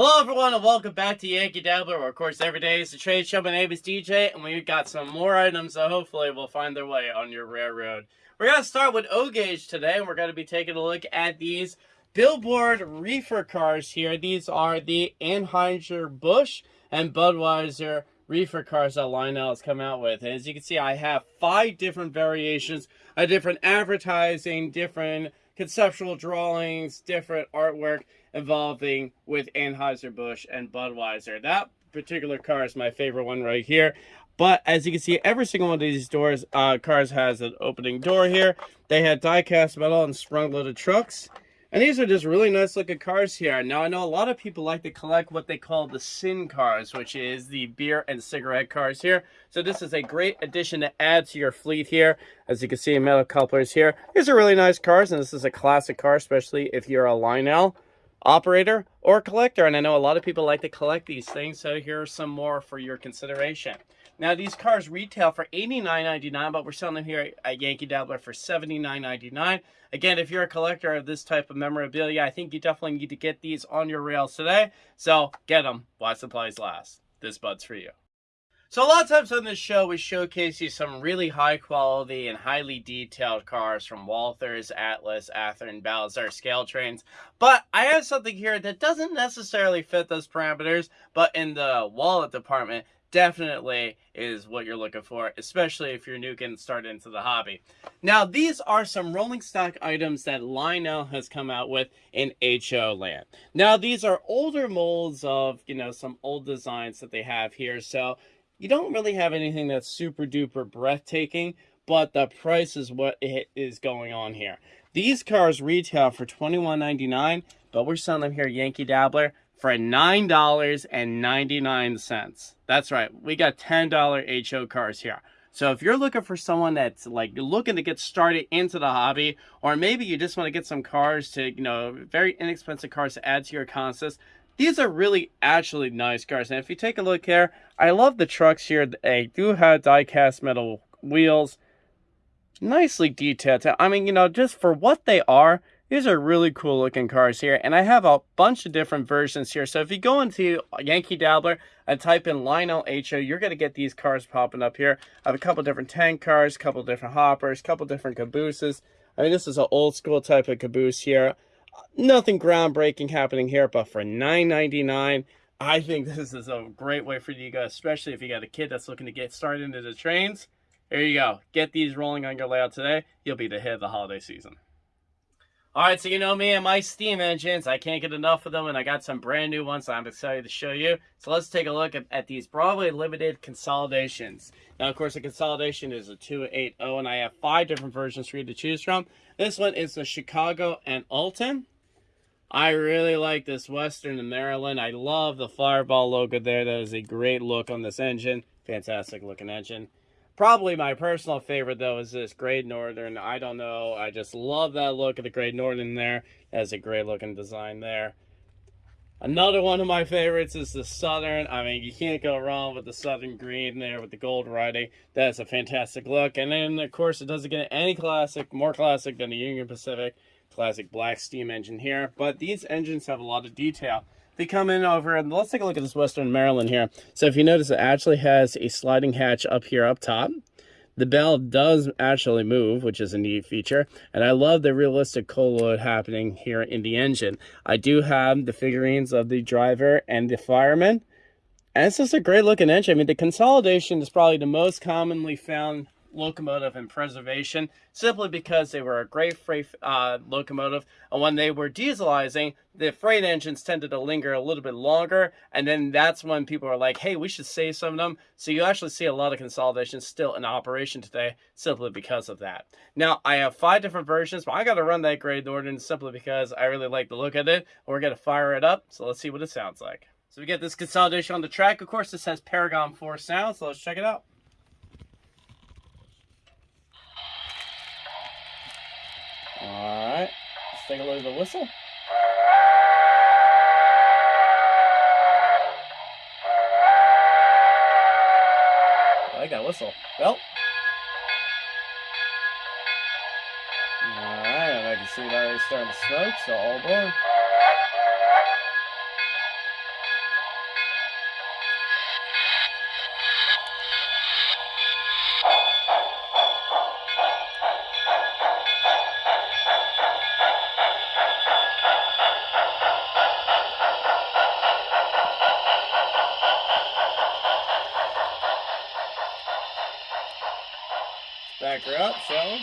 Hello everyone and welcome back to Yankee Dabbler, where of course every day is a trade show. My name is DJ and we've got some more items that hopefully will find their way on your railroad. We're going to start with O-Gauge today and we're going to be taking a look at these Billboard reefer cars here. These are the Anheuser-Busch and Budweiser reefer cars that Lionel has come out with. And as you can see, I have five different variations of different advertising, different conceptual drawings, different artwork involving with Anheuser-Busch and Budweiser. That particular car is my favorite one right here. But as you can see, every single one of these doors, uh, cars has an opening door here. They had die-cast metal and sprung-loaded trucks. And these are just really nice looking cars here. Now, I know a lot of people like to collect what they call the sin cars, which is the beer and cigarette cars here. So this is a great addition to add to your fleet here. As you can see, metal couplers here. These are really nice cars, and this is a classic car, especially if you're a Lionel operator or collector. And I know a lot of people like to collect these things, so here are some more for your consideration. Now, these cars retail for $89.99, but we're selling them here at Yankee Dabbler for $79.99. Again, if you're a collector of this type of memorabilia, I think you definitely need to get these on your rails today. So get them while supplies last. This bud's for you. So a lot of times on this show, we showcase you some really high quality and highly detailed cars from Walthers, Atlas, Athearn, Balizar scale trains. But I have something here that doesn't necessarily fit those parameters, but in the wallet department, definitely is what you're looking for, especially if you're new getting started into the hobby. Now, these are some rolling stock items that Lionel has come out with in HO land. Now, these are older molds of, you know, some old designs that they have here. So you don't really have anything that's super duper breathtaking, but the price is what is going on here. These cars retail for $21.99, but we're selling them here Yankee Dabbler for $9.99. That's right, we got $10 HO cars here. So if you're looking for someone that's like looking to get started into the hobby, or maybe you just want to get some cars to, you know, very inexpensive cars to add to your consist, these are really actually nice cars. And if you take a look here, I love the trucks here. They do have die-cast metal wheels. Nicely detailed. I mean, you know, just for what they are, these are really cool looking cars here. And I have a bunch of different versions here. So if you go into Yankee Dabbler and type in Lionel HO, you're going to get these cars popping up here. I have a couple different tank cars, a couple different hoppers, a couple different cabooses. I mean, this is an old school type of caboose here nothing groundbreaking happening here, but for $9.99, I think this is a great way for you guys, especially if you got a kid that's looking to get started into the trains. There you go. Get these rolling on your layout today. You'll be the hit of the holiday season. All right, so you know me and my steam engines. I can't get enough of them, and I got some brand new ones I'm excited to show you. So let's take a look at, at these Broadway Limited consolidations. Now, of course, the consolidation is a 280, and I have five different versions for you to choose from. This one is the Chicago and Alton. I really like this Western in Maryland. I love the Fireball logo there. That is a great look on this engine. Fantastic looking engine. Probably my personal favorite, though, is this Great Northern. I don't know. I just love that look of the Great Northern there. That's a great looking design there. Another one of my favorites is the Southern. I mean, you can't go wrong with the Southern green there with the gold writing. That's a fantastic look. And then, of course, it doesn't get any classic, more classic than the Union Pacific classic black steam engine here. But these engines have a lot of detail. They come in over, and let's take a look at this Western Maryland here. So if you notice, it actually has a sliding hatch up here up top. The bell does actually move, which is a neat feature. And I love the realistic coal load happening here in the engine. I do have the figurines of the driver and the fireman. And it's just a great looking engine. I mean, the consolidation is probably the most commonly found locomotive and preservation simply because they were a great freight uh, locomotive. And when they were dieselizing, the freight engines tended to linger a little bit longer. And then that's when people are like, hey, we should save some of them. So you actually see a lot of consolidation still in operation today simply because of that. Now, I have five different versions, but I got to run that Great Northern simply because I really like the look of it. We're going to fire it up. So let's see what it sounds like. So we get this consolidation on the track. Of course, this has Paragon 4 sound, so let's check it out. Alright, let's take a look at the whistle. I like that whistle. Well. Alright, I can see it already starting to smoke, so all aboard. Back her up, shall we?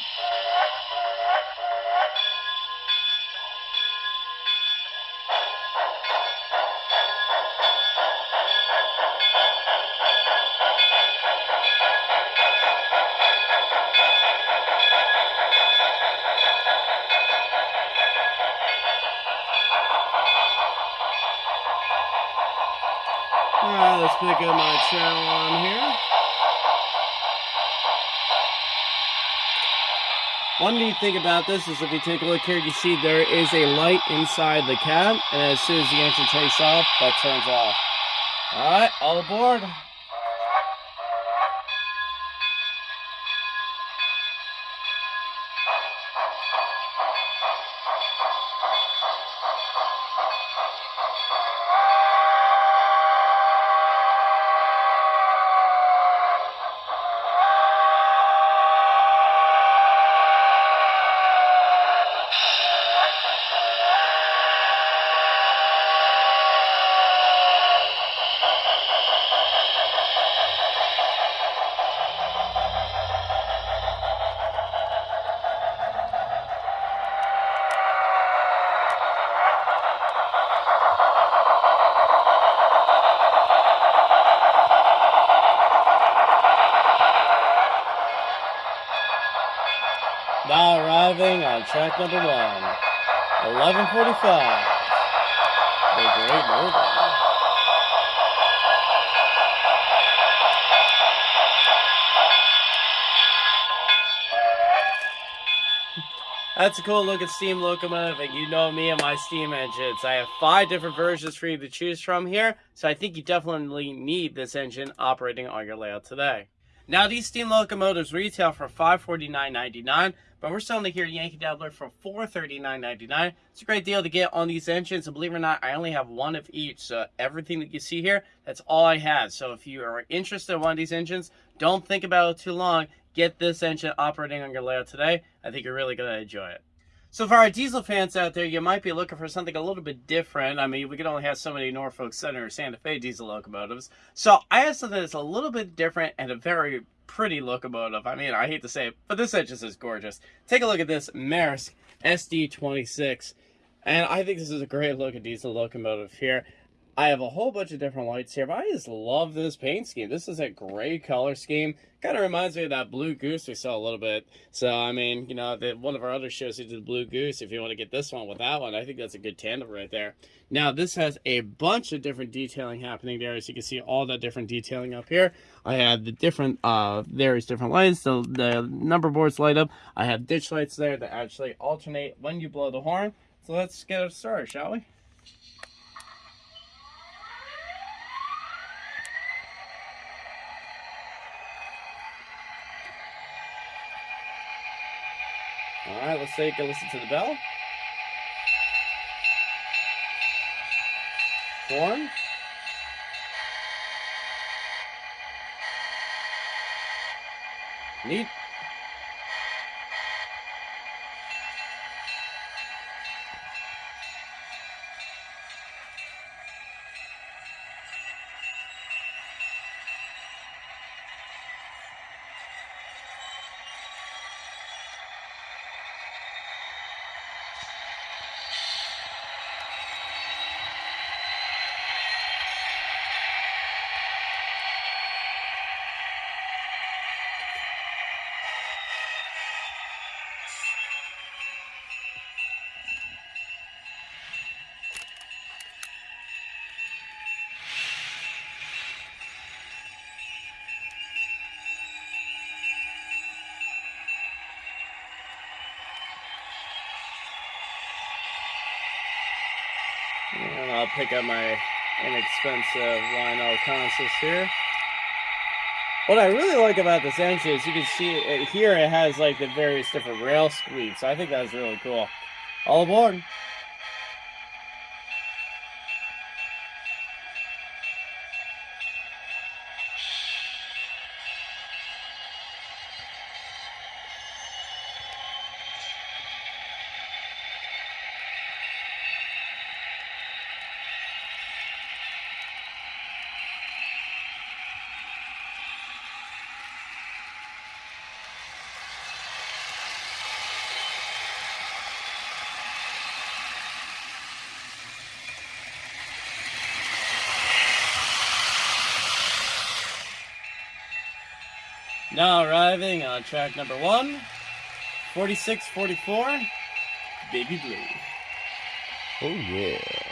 Alright, let's pick up my channel on here. One neat thing about this is if you take a look here, you see there is a light inside the cab, and as soon as the engine takes off, that turns off. Alright, all aboard. Now arriving on track number one, 1145. The Great Northern. That's a cool looking steam locomotive, and you know me and my steam engines. I have five different versions for you to choose from here, so I think you definitely need this engine operating on your layout today. Now, these steam locomotives retail for $549.99, but we're selling here at Yankee Dabbler for $439.99. It's a great deal to get on these engines, and believe it or not, I only have one of each, so everything that you see here, that's all I have. So if you are interested in one of these engines, don't think about it too long. Get this engine operating on your layout today. I think you're really going to enjoy it. So for our diesel fans out there, you might be looking for something a little bit different. I mean, we can only have so many Norfolk Southern or Santa Fe diesel locomotives. So I have something that's a little bit different and a very pretty locomotive. I mean, I hate to say it, but this engine is gorgeous. Take a look at this Maersk SD26. And I think this is a great looking diesel locomotive here. I have a whole bunch of different lights here, but I just love this paint scheme. This is a great color scheme. Kind of reminds me of that Blue Goose we saw a little bit. So, I mean, you know, the, one of our other shows, we did Blue Goose. If you want to get this one with that one, I think that's a good tandem right there. Now, this has a bunch of different detailing happening there. As you can see, all that different detailing up here. I have the different, uh, various different lights. So the number boards light up. I have ditch lights there that actually alternate when you blow the horn. So let's get started, shall we? All right, let's take a listen to the bell. Horn. Neat. And I'll pick up my inexpensive Lionel consist here. What I really like about this engine is you can see it here it has like the various different rail squeaks. I think that's really cool. All aboard. Now arriving on track number one, 4644, Baby Blue. Oh yeah.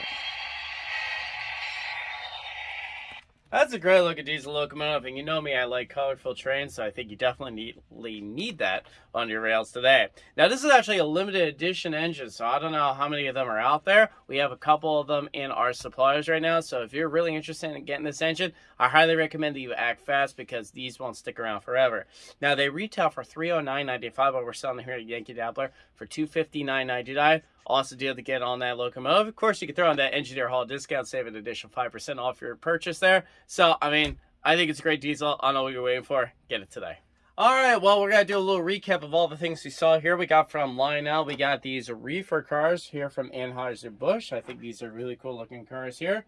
That's a great looking diesel locomotive, and you know me, I like colorful trains, so I think you definitely need, need that on your rails today. Now, this is actually a limited edition engine, so I don't know how many of them are out there. We have a couple of them in our suppliers right now, so if you're really interested in getting this engine, I highly recommend that you act fast because these won't stick around forever. Now, they retail for $309.95, but we're selling them here at Yankee Dabbler for $259.99. Awesome deal to get on that locomotive. Of course, you can throw on that Engineer Hall discount, save an additional 5% off your purchase there. So, I mean, I think it's a great diesel. I know what you're waiting for. Get it today. All right, well, we're going to do a little recap of all the things we saw here. We got from Lionel, we got these reefer cars here from Anheuser-Busch. I think these are really cool looking cars here.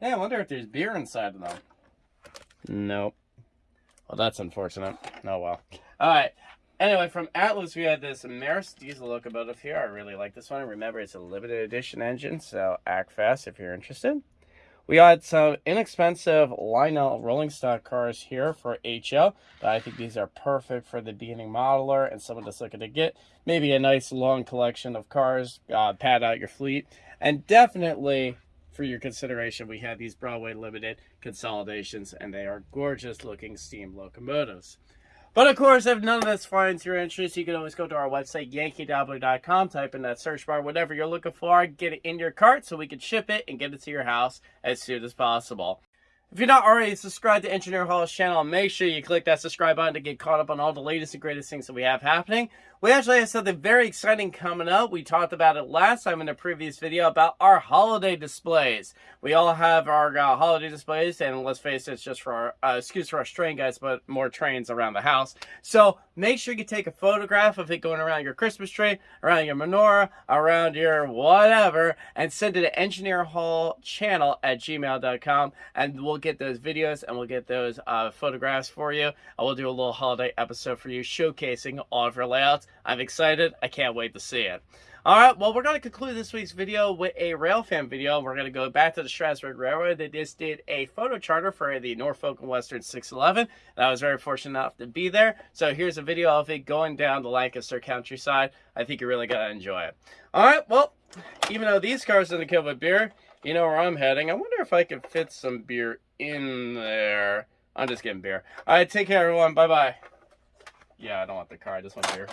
Yeah, I wonder if there's beer inside of them. Nope. Well, that's unfortunate. Oh, well. All right. Anyway, from Atlas, we had this Maersk diesel locomotive here. I really like this one. Remember, it's a limited edition engine, so act fast if you're interested. We had some inexpensive Lionel rolling stock cars here for HO. But I think these are perfect for the beginning modeler and someone that's looking to get maybe a nice long collection of cars, uh, pad out your fleet. And definitely for your consideration, we have these Broadway Limited consolidations, and they are gorgeous looking steam locomotives. But of course, if none of this finds your interest, you can always go to our website, yankeedabbler.com, type in that search bar, whatever you're looking for, get it in your cart so we can ship it and get it to your house as soon as possible. If you're not already subscribed to Engineer Hall's channel, make sure you click that subscribe button to get caught up on all the latest and greatest things that we have happening. We actually have something very exciting coming up. We talked about it last time in a previous video about our holiday displays. We all have our uh, holiday displays, and let's face it, it's just for our, uh, excuse for our train guys, but more trains around the house. So make sure you take a photograph of it going around your Christmas tree, around your menorah, around your whatever, and send it to Engineer Hall channel at gmail.com, and we'll get those videos and we'll get those uh, photographs for you. I will do a little holiday episode for you showcasing all of your layouts. I'm excited. I can't wait to see it. All right, well, we're going to conclude this week's video with a Railfan video. We're going to go back to the Strasburg Railroad. They just did a photo charter for the Norfolk and Western 611. And I was very fortunate enough to be there. So here's a video of it going down the Lancaster countryside. I think you're really going to enjoy it. All right, well, even though these cars didn't come with beer, you know where I'm heading. I wonder if I can fit some beer in there. I'm just getting beer. All right, take care, everyone. Bye-bye. Yeah, I don't want the car. I just want beer.